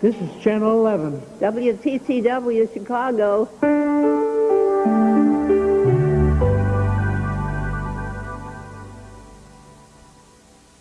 This is Channel 11. WTCW Chicago.